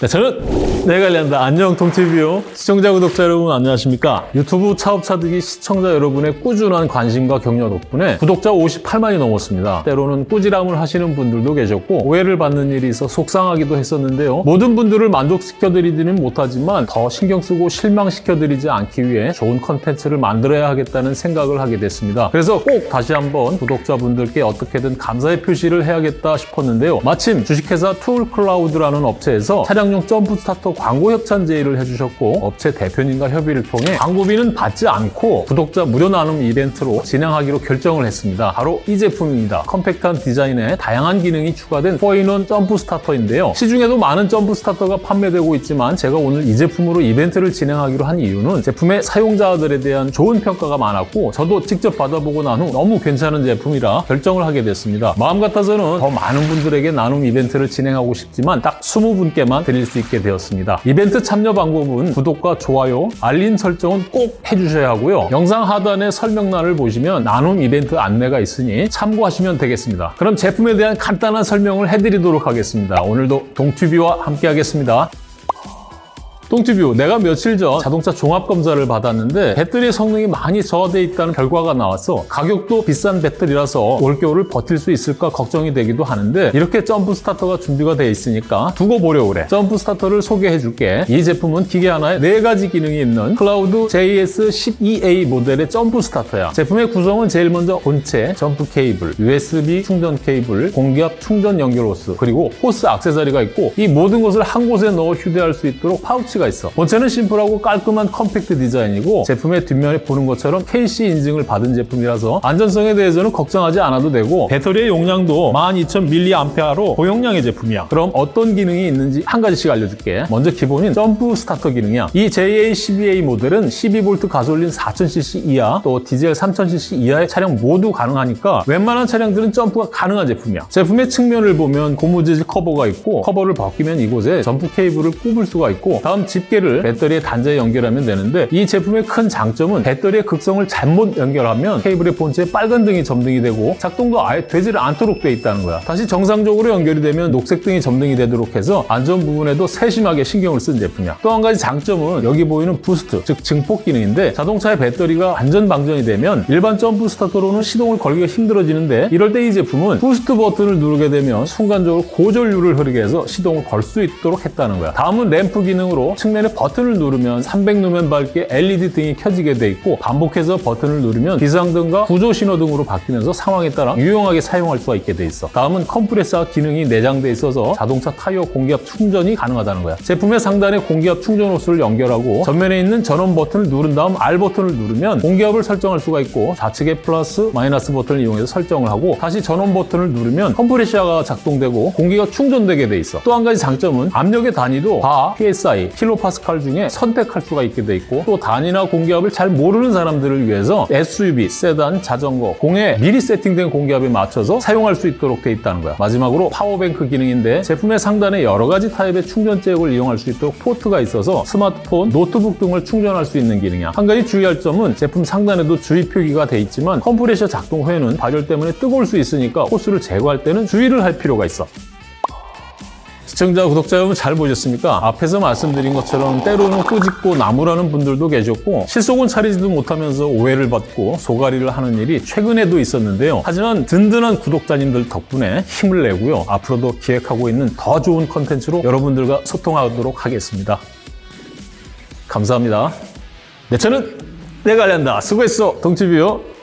내 차는 내가 관리한다 안녕 동티뷰 시청자 구독자 여러분 안녕하십니까? 유튜브 차업차득이 시청자 여러분의 꾸준한 관심과 격려 덕분에 구독자 58만이 넘었습니다. 때로는 꾸지람을 하시는 분들도 계셨고 오해를 받는 일이 있어 속상하기도 했었는데요. 모든 분들을 만족시켜드리지는 못하지만 더 신경 쓰고 실망시켜드리지 않기 위해 좋은 컨텐츠를 만들어야 하겠다는 생각을 하게 됐습니다. 그래서 꼭 다시 한번 구독자분들께 어떻게든 감사의 표시를 해야겠다 싶었는데요. 마침 주식회사 툴클라우드라는 업체에서 차량 차량용 점프 스타터 광고 협찬 제의를 해주셨고 업체 대표님과 협의를 통해 광고비는 받지 않고 구독자 무료 나눔 이벤트로 진행하기로 결정을 했습니다. 바로 이 제품입니다. 컴팩트한 디자인에 다양한 기능이 추가된 4 in one 점프 스타터인데요. 시중에도 많은 점프 스타터가 판매되고 있지만 제가 오늘 이 제품으로 이벤트를 진행하기로 한 이유는 제품의 사용자들에 대한 좋은 평가가 많았고 저도 직접 받아보고 난 후 너무 괜찮은 제품이라 결정을 하게 됐습니다. 마음 같아서는 더 많은 분들에게 나눔 이벤트를 진행하고 싶지만 딱 20분께만 드릴 수 있게 되었습니다. 이벤트 참여 방법은 구독과 좋아요, 알림 설정은 꼭 해주셔야 하고요. 영상 하단의 설명란을 보시면 나눔 이벤트 안내가 있으니 참고하시면 되겠습니다. 그럼 제품에 대한 간단한 설명을 해드리도록 하겠습니다. 오늘도 동튜비와 함께 하겠습니다. 똥티뷰 내가 며칠 전 자동차 종합검사를 받았는데 배터리 성능이 많이 저하되어 있다는 결과가 나와서 가격도 비싼 배터리라서 올겨울을 버틸 수 있을까 걱정이 되기도 하는데 이렇게 점프 스타터가 준비가 되어 있으니까 두고 보려고 그래. 점프 스타터를 소개해 줄게. 이 제품은 기계 하나에 네 가지 기능이 있는 클라우드 JS12A 모델의 점프 스타터야. 제품의 구성은 제일 먼저 본체, 점프 케이블, USB 충전 케이블, 공기압 충전 연결 호스 그리고 호스 액세서리가 있고 이 모든 것을 한 곳에 넣어 휴대할 수 있도록 파우치가 같이 있어. 본체는 심플하고 깔끔한 컴팩트 디자인이고 제품의 뒷면에 보는 것처럼 KC 인증을 받은 제품이라서 안전성에 대해서는 걱정하지 않아도 되고 배터리의 용량도 12,000mAh로 고용량의 제품이야. 그럼 어떤 기능이 있는지 한 가지씩 알려줄게. 먼저 기본인 점프 스타터 기능이야. 이 JA12A 모델은 12V 가솔린 4000cc 이하 또 디젤 3000cc 이하의 차량 모두 가능하니까 웬만한 차량들은 점프가 가능한 제품이야. 제품의 측면을 보면 고무 재질 커버가 있고 커버를 벗기면 이곳에 점프 케이블을 꼽을 수가 있고 다음 집게를 배터리에 단자에 연결하면 되는데 이 제품의 큰 장점은 배터리의 극성을 잘못 연결하면 케이블의 본체에 빨간 등이 점등이 되고 작동도 아예 되지를 않도록 돼 있다는 거야. 다시 정상적으로 연결이 되면 녹색 등이 점등이 되도록 해서 안전 부분에도 세심하게 신경을 쓴 제품이야. 또 한 가지 장점은 여기 보이는 boost, 즉 증폭 기능인데 자동차의 배터리가 완전 방전이 되면 일반 점프 스타터로는 시동을 걸기가 힘들어지는데 이럴 때 이 제품은 boost 버튼을 누르게 되면 순간적으로 고전류를 흐르게 해서 시동을 걸 수 있도록 했다는 거야. 다음은 램프 기능으로 측면에 버튼을 누르면 300루멘 밝게 LED 등이 켜지게 돼 있고 반복해서 버튼을 누르면 비상등과 구조 신호등으로 바뀌면서 상황에 따라 유용하게 사용할 수가 있게 돼 있어. 다음은 컴프레서 기능이 내장돼 있어서 자동차 타이어 공기압 충전이 가능하다는 거야. 제품의 상단에 공기압 충전 호스를 연결하고 전면에 있는 전원 버튼을 누른 다음 R 버튼을 누르면 공기압을 설정할 수가 있고 좌측에 플러스, 마이너스 버튼을 이용해서 설정을 하고 다시 전원 버튼을 누르면 컴프레셔가 작동되고 공기가 충전되게 돼 있어. 또 한 가지 장점은 압력의 단위도 바, PSI, 킬로파스칼 중에 선택할 수가 있게 돼 있고 또 단위나 공기압을 잘 모르는 사람들을 위해서 SUV, 세단, 자전거, 공에 미리 세팅된 공기압에 맞춰서 사용할 수 있도록 돼 있다는 거야. 마지막으로 power bank 기능인데 제품의 상단에 여러 가지 타입의 충전 잭을 이용할 수 있도록 포트가 있어서 스마트폰, 노트북 등을 충전할 수 있는 기능이야. 한 가지 주의할 점은 제품 상단에도 주의 표기가 돼 있지만 컴프레셔 작동 후에는 발열 때문에 뜨거울 수 있으니까 호스를 제거할 때는 주의를 할 필요가 있어. 시청자, 구독자 여러분 잘 보셨습니까? 앞에서 말씀드린 것처럼 때로는 꾸짖고 나무라는 분들도 계셨고 실속은 차리지도 못하면서 오해를 받고 소가리를 하는 일이 최근에도 있었는데요. 하지만 든든한 구독자님들 덕분에 힘을 내고요. 앞으로도 기획하고 있는 더 좋은 컨텐츠로 여러분들과 소통하도록 하겠습니다. 감사합니다. 내 차는 내가 알린다. 수고했어, 동치비요.